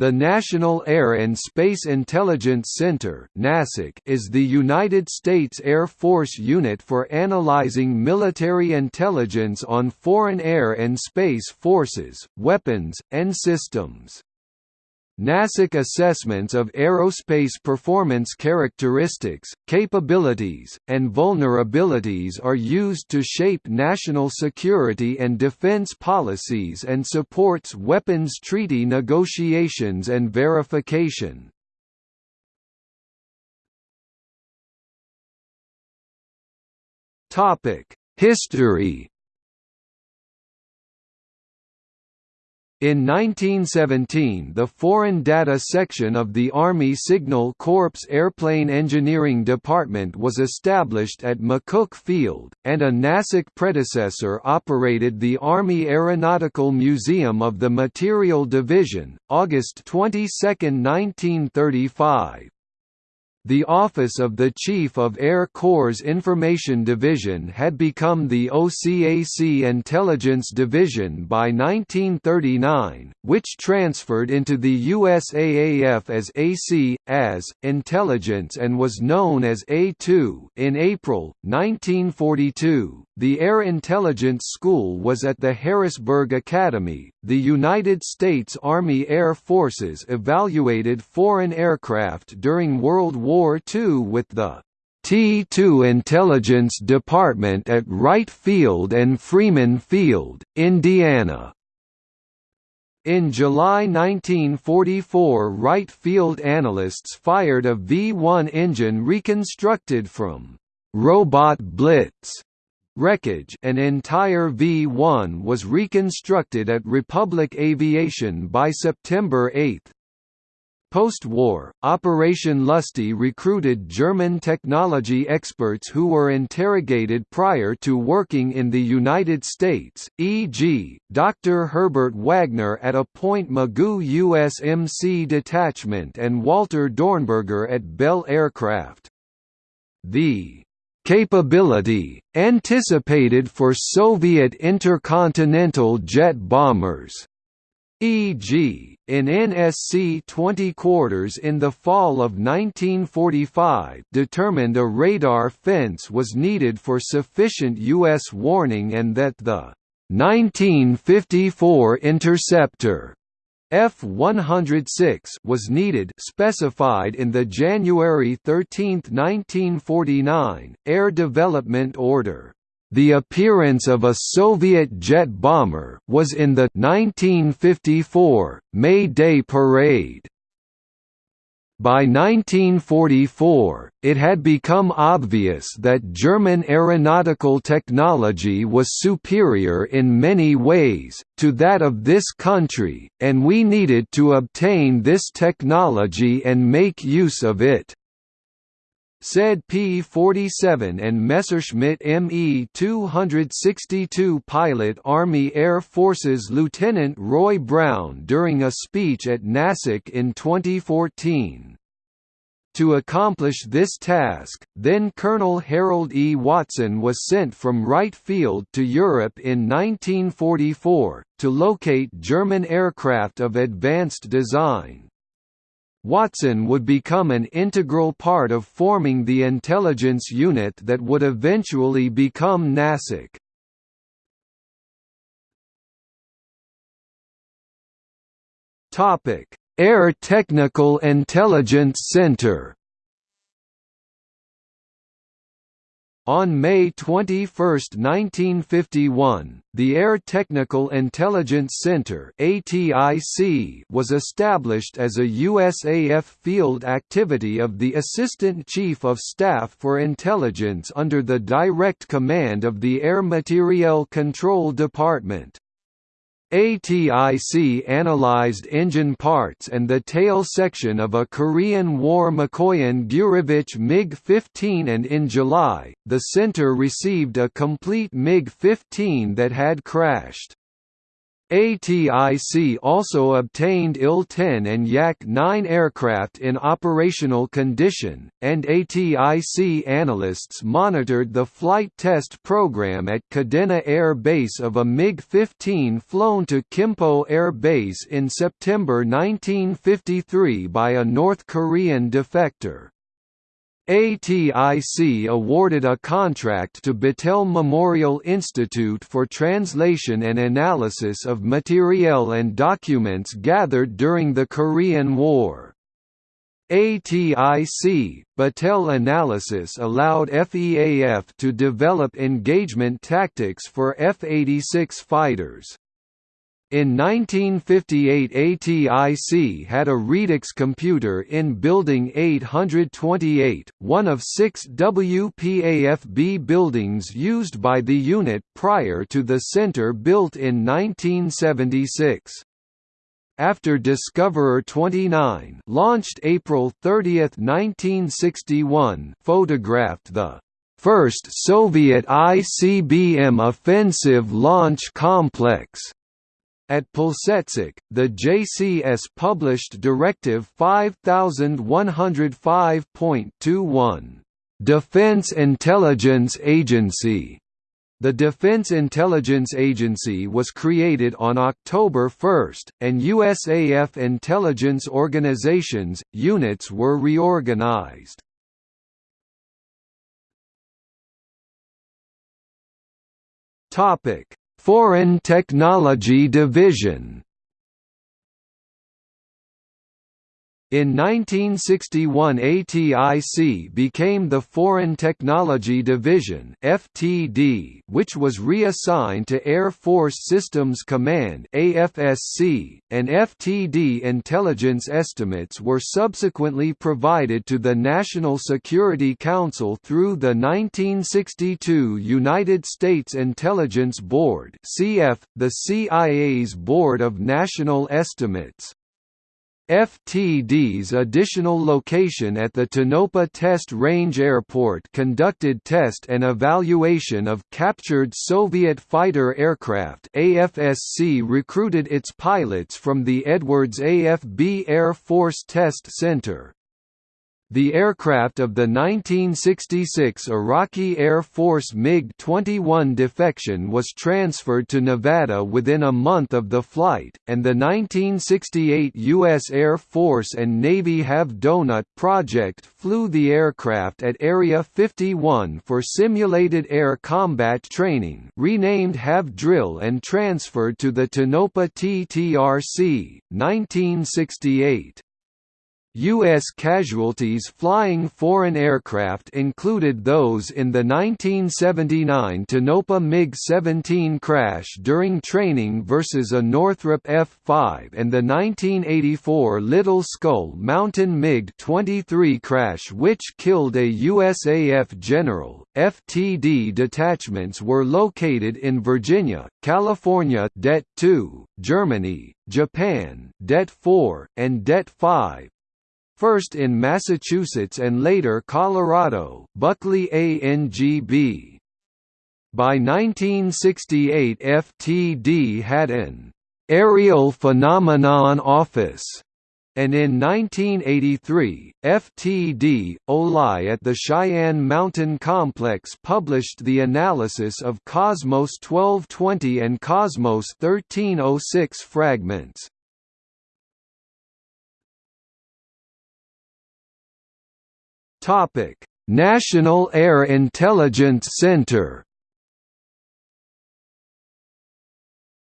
The National Air and Space Intelligence Center is the United States Air Force unit for analyzing military intelligence on foreign air and space forces, weapons, and systems. NASIC assessments of aerospace performance characteristics, capabilities, and vulnerabilities are used to shape national security and defense policies and supports weapons treaty negotiations and verification. History In 1917 the Foreign Data Section of the Army Signal Corps Airplane Engineering Department was established at McCook Field, and a NASIC predecessor operated the Army Aeronautical Museum of the Material Division, August 22, 1935. The Office of the Chief of Air Corps Information Division had become the OCAC Intelligence Division by 1939, which transferred into the USAAF as AC, as, Intelligence and was known as A2 in April, 1942. The Air Intelligence School was at the Harrisburg Academy. The United States Army Air Forces evaluated foreign aircraft during World War II with the T-2 Intelligence Department at Wright Field and Freeman Field, Indiana. In July 1944 Wright Field analysts fired a V-1 engine reconstructed from «robot blitz» wreckage an entire V-1 was reconstructed at Republic Aviation by September 8. Post-war, Operation Lusty recruited German technology experts who were interrogated prior to working in the United States, e.g., Dr. Herbert Wagner at a Point Mugu USMC detachment and Walter Dornberger at Bell Aircraft. The capability, anticipated for Soviet intercontinental jet bombers, e.g., in NSC-20 quarters in the fall of 1945 determined a radar fence was needed for sufficient U.S. warning and that the 1954 interceptor F-106 was needed specified in the January 13, 1949, Air Development Order. The appearance of a Soviet jet bomber was in the 1954 May Day parade. By 1944, it had become obvious that German aeronautical technology was superior in many ways, to that of this country, and we needed to obtain this technology and make use of it said P-47 and Messerschmitt Me-262 pilot Army Air Forces Lieutenant Roy Brown during a speech at NASIC in 2014. To accomplish this task, then Colonel Harold E. Watson was sent from Wright Field to Europe in 1944, to locate German aircraft of advanced design. Watson would become an integral part of forming the intelligence unit that would eventually become NASIC. Air Technical Intelligence Center On May 21, 1951, the Air Technical Intelligence Center was established as a USAF field activity of the Assistant Chief of Staff for Intelligence under the direct command of the Air Materiel Control Department. ATIC analyzed engine parts and the tail section of a Korean War Mikoyan Gurevich MiG-15 and in July, the center received a complete MiG-15 that had crashed. ATIC also obtained IL-10 and Yak-9 aircraft in operational condition, and ATIC analysts monitored the flight test program at Kadena Air Base of a MiG-15 flown to Kimpo Air Base in September 1953 by a North Korean defector. ATIC awarded a contract to Battelle Memorial Institute for translation and analysis of materiel and documents gathered during the Korean War. ATIC, Battelle analysis allowed FEAF to develop engagement tactics for F-86 fighters. In 1958 ATIC had a Redux computer in Building 828, one of six WPAFB buildings used by the unit prior to the center built in 1976 after Discoverer 29 launched April 30, 1961 photographed the first Soviet ICBM offensive launch complex at Plesetsk, the JCS published Directive 5105.21, Defense Intelligence Agency. The Defense Intelligence Agency was created on October 1, and USAF intelligence organizations, units were reorganized. Topic: Foreign Technology Division In 1961 ATIC became the Foreign Technology Division FTD, which was reassigned to Air Force Systems Command AFSC, and FTD intelligence estimates were subsequently provided to the National Security Council through the 1962 United States Intelligence Board CF, the CIA's Board of National Estimates. FTD's additional location at the Tonopah Test Range Airport conducted test and evaluation of captured Soviet fighter aircraft AFSC recruited its pilots from the Edwards AFB Air Force Test Center. The aircraft of the 1966 Iraqi Air Force MiG-21 defection was transferred to Nevada within a month of the flight, and the 1968 U.S. Air Force and Navy Have Donut project flew the aircraft at Area 51 for simulated air combat training renamed Have Drill and transferred to the Tonopah TTRC, 1968. U.S. casualties flying foreign aircraft included those in the 1979 Tonopah MiG-17 crash during training versus a Northrop F-5 and the 1984 Little Skull Mountain MiG-23 crash which killed a USAF general. FTD detachments were located in Virginia, California Det 2, Germany, Japan Det 4, and Det 5, first in Massachusetts and later Colorado Buckley ANGB. By 1968 FTD had an «aerial phenomenon office» and in 1983, FTD, OLI at the Cheyenne Mountain Complex published the analysis of Cosmos 1220 and Cosmos 1306 fragments. Topic: National Air Intelligence Center.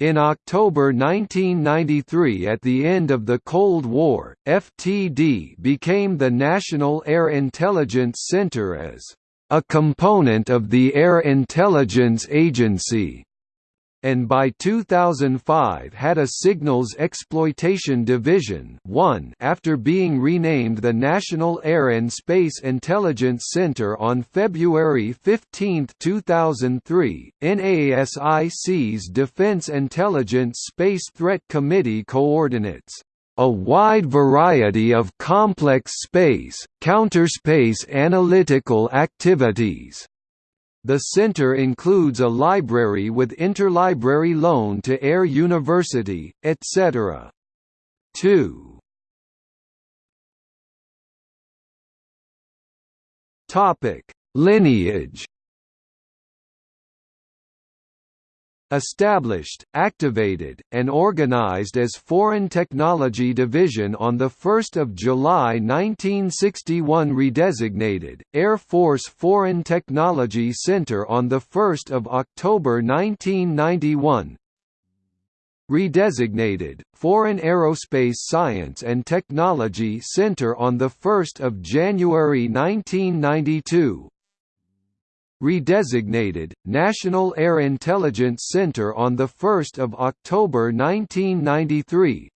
In October 1993 at the end of the Cold War, FTD became the National Air Intelligence Center as a component of the Air Intelligence Agency and by 2005 had a Signals Exploitation Division 1 after being renamed the National Air and Space Intelligence Center on February 15, 2003. NASIC's Defense Intelligence Space Threat Committee coordinates a wide variety of complex space, counterspace analytical activities The center includes a library with interlibrary loan to Air University, etc. 2. Topic: Lineage Established, activated, and organized as Foreign Technology Division on 1 July 1961 Redesignated, Air Force Foreign Technology Center on 1 October 1991 Redesignated, Foreign Aerospace Science and Technology Center on 1 January 1992 redesignated, National Air Intelligence Center on 1 October 1993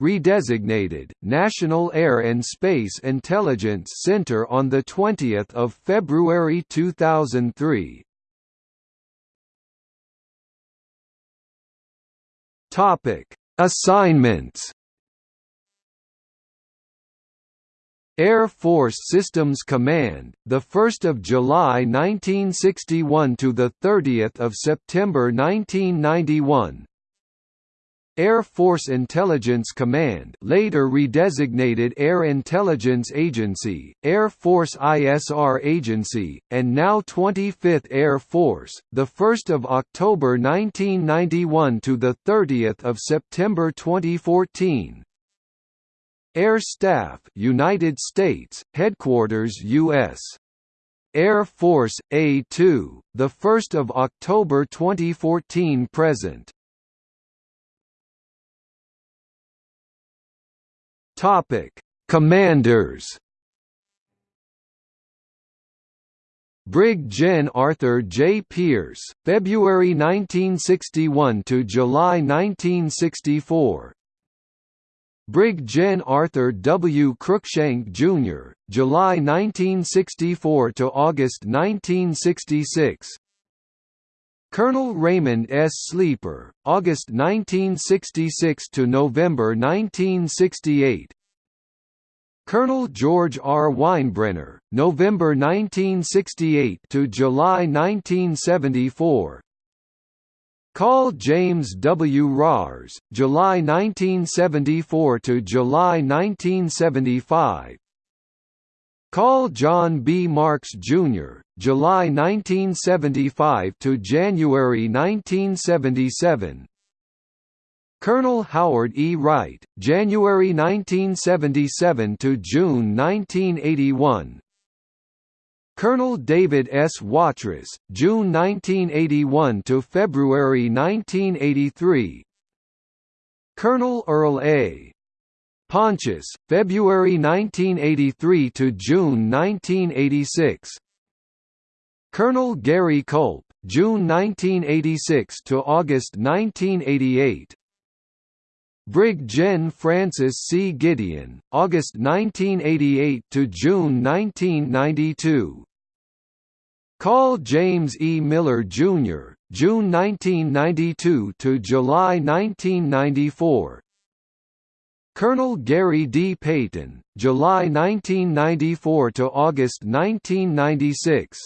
redesignated, National Air and Space Intelligence Center on 20 February 2003 Assignments Air Force Systems Command, the 1st of July 1961 to the 30th of September 1991. Air Force Intelligence Command, later redesignated Air Intelligence Agency, Air Force ISR Agency, and now 25th Air Force, the 1st of October 1991 to the 30th of September 2014. Air Staff United States, Headquarters U.S. Air Force, A2, 1 October 2014 present. Topic: Commanders Brig Gen Arthur J. Pierce, February 1961 to July 1964. Brig Gen Arthur W. Cruikshank, Jr., July 1964 to August 1966. Colonel Raymond S. Sleeper, August 1966 to November 1968. Colonel George R. Weinbrenner, November 1968 to July 1974. Call James W. Rahrs, July 1974 to July 1975. Call John B. Marks, Jr., July 1975 to January 1977. Colonel Howard E. Wright, January 1977 to June 1981. Colonel David S. Watrous, June 1981 to February 1983. Colonel Earl A. Pontius, February 1983 to June 1986. Colonel Gary Culp, June 1986 to August 1988. Brig Gen Francis C. Gideon, August 1988 to June 1992. Call James E. Miller, Jr., June 1992 to July 1994. Colonel Gary D. Payton, July 1994 to August 1996.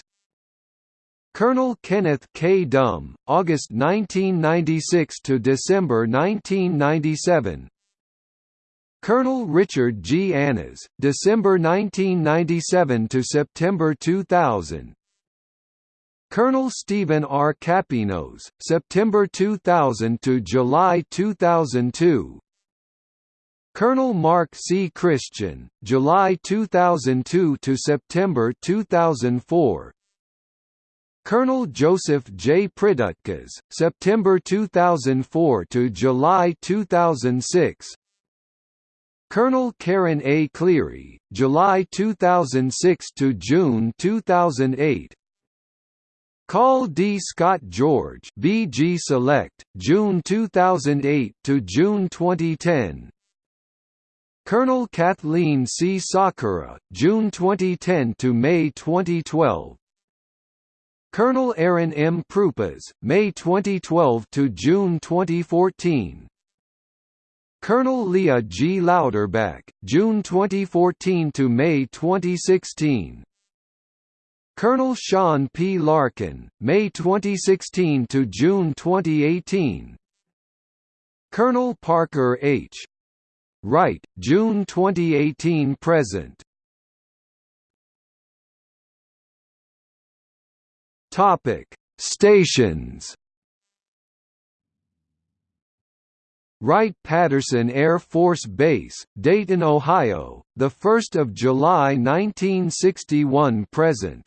Colonel Kenneth K. Dumm, August 1996 to December 1997. Colonel Richard G. Annas, December 1997 to September 2000. Colonel Stephen R. Capinos, September 2000 to July 2002. Colonel Mark C. Christian, July 2002 to September 2004. Colonel Joseph J. Pridutkas, September 2004 to July 2006. Colonel Karen A. Cleary, July 2006 to June 2008. Call D. Scott George VG Select, June 2008 to June 2010. Colonel Kathleen C. Sakura, June 2010 to May 2012. Colonel Aaron M. Prupas, May 2012 to June 2014. Colonel Leah G. Louderback, June 2014 to May 2016. Colonel Sean P. Larkin, May 2016 to June 2018. Colonel Parker H. Wright, June 2018 present. Topic: Stations. Wright-Patterson Air Force Base, Dayton, Ohio, the 1st of July 1961 present.